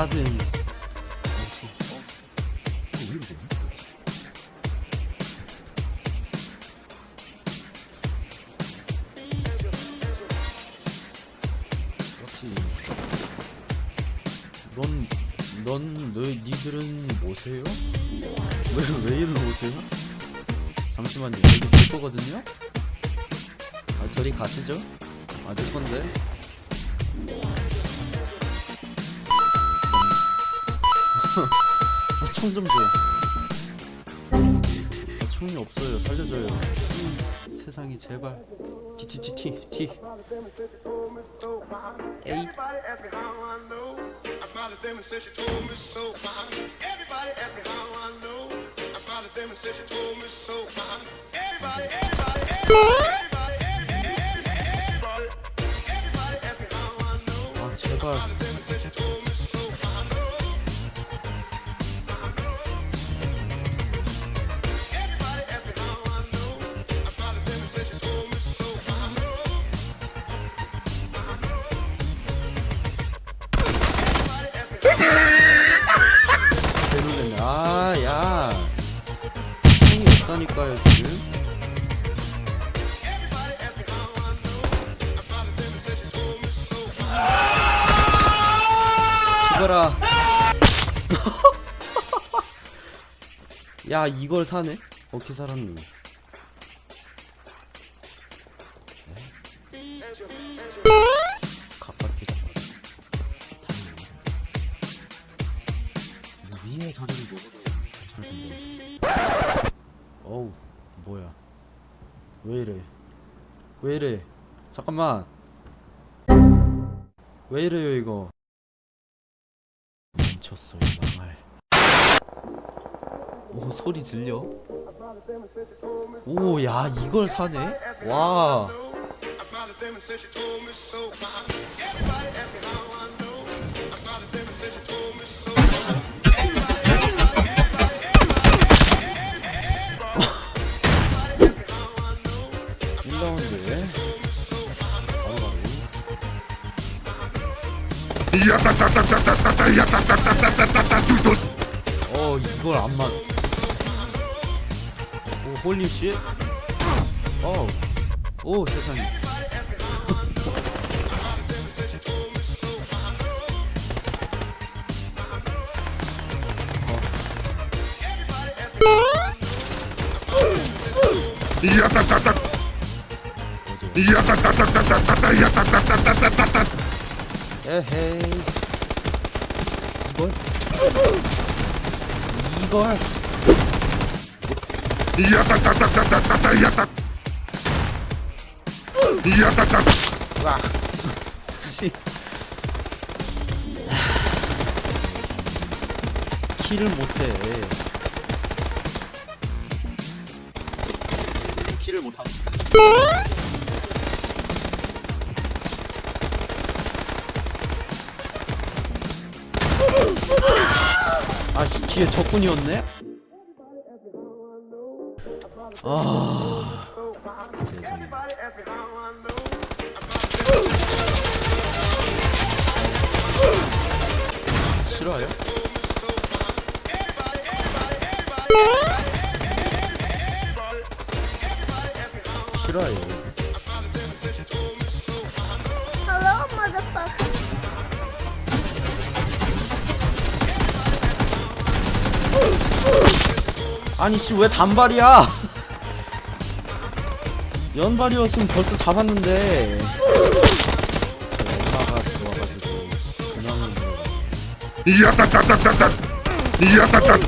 Sudden. 넌, 넌, 너, 니들은 뭐세요? 왜, 왜 일로 오세요? 잠시만요. 여기 제 거거든요? 아, 저리 가시죠? 아, 내 건데. 아, 총좀 줘. 아, 총이 없어요. 살려줘요. 음, 세상이 제발. 티티티티 티. 에이. Everybody smiled at them and said she told me so. Everybody ask me how I know. I smiled at them and said she told me so. Everybody, everybody, everybody, everybody, everybody, everybody ask me how I know. 없다니까요 지금. 죽어라. 야 이걸 사네? 어떻게 살았니? 가깝게 잡아. 위에 자리를 먹어도 뭐야? 왜 이래? 왜 이래? 잠깐만. 왜 이래요 이거? 멈췄어 이 망할. 오 소리 들려? 오 야 이걸 사네? 와. 3라운드에 어 이걸 안 맞. 오 홀리 씨. 어. 오 세상에. 야따따따 어. 야따따따따따따따 야따따따따따따 에헤이 이걸 이걸 야따따따따따따 야따 야따따 와 씨. 키를 못해 키를 못하네 아씨 뒤에 적군이었네. 아 아니 씨 왜 단발이야? 연발이었으면 벌써 잡았는데. 저 엄마가 들어와가지고 그냥은 야따따따따따. 야따따.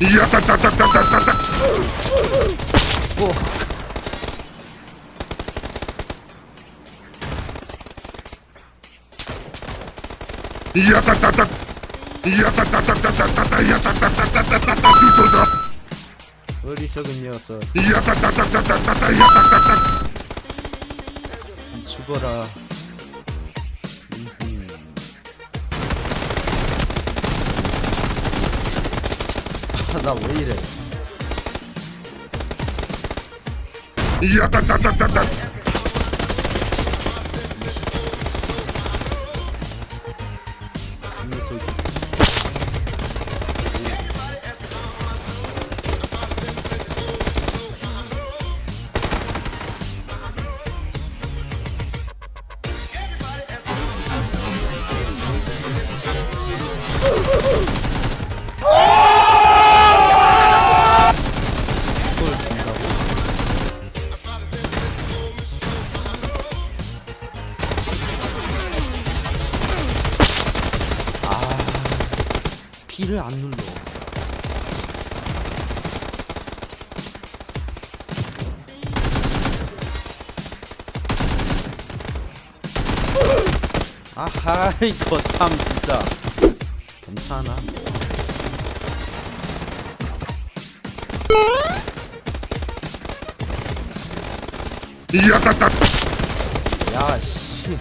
야따따따따따따. 뭐 야따따따 야따따따따따따 야따따따따따따 두두두 어리석은 녀석. 야따따따따따따 야따따따 죽어라. 음흠. 아, 나왜 이래? 야따따따따따 B를 안 눌러. 아하 이거 참 진짜 괜찮아 야따따 야씨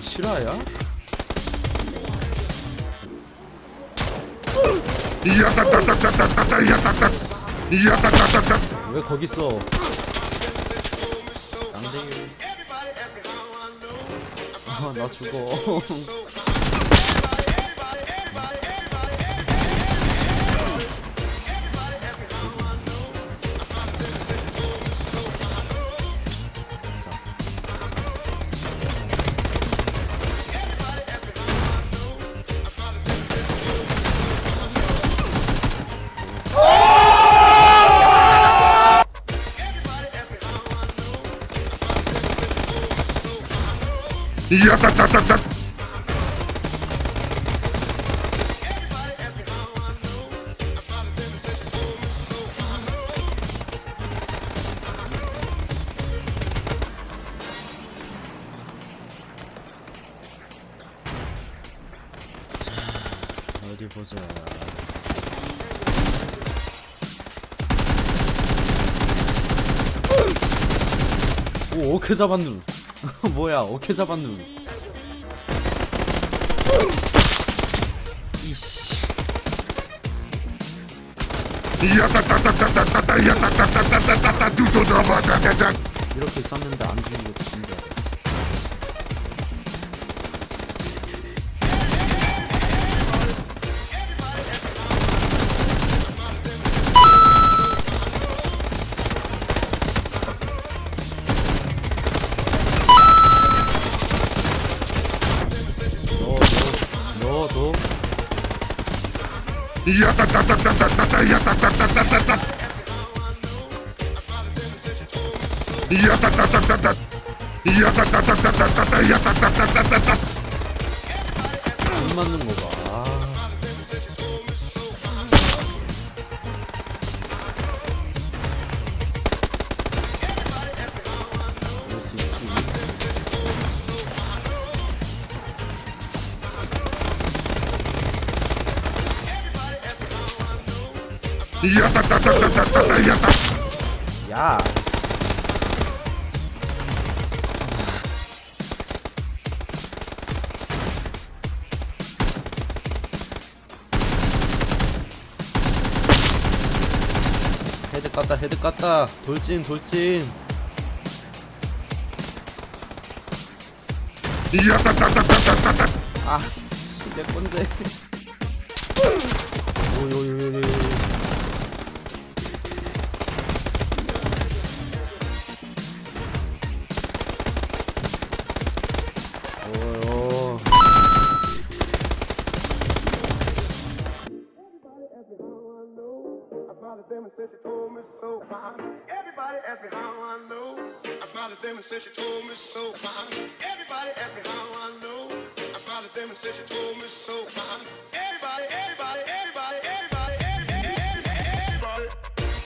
실화야? 야따따따따따따 야따따 야따따따따 왜 거기 있어? 양대기 나 죽어. 야따따따따 어디 보자. 오, 오케 잡았누. 뭐야, 오케 잡았누. 이씨. 이렇게 쌌는데 안 죽는 것도 신기하다. 너, 너. 야따따따따따따 야따따따따따따 야따따따따따 야따따따따따따 야따따따따따 안 맞는 거 봐. 야. 헤드 깠다 헤드 깠다 돌진 돌진 아, 씨, 내 건데. 오요요요요. 오요. At them and said she told me so. Everybody asked me how I know. I smiled at them and said she told me so. Everybody asked me how I know. I smiled at them and said she told me so. Everybody, everybody, everybody,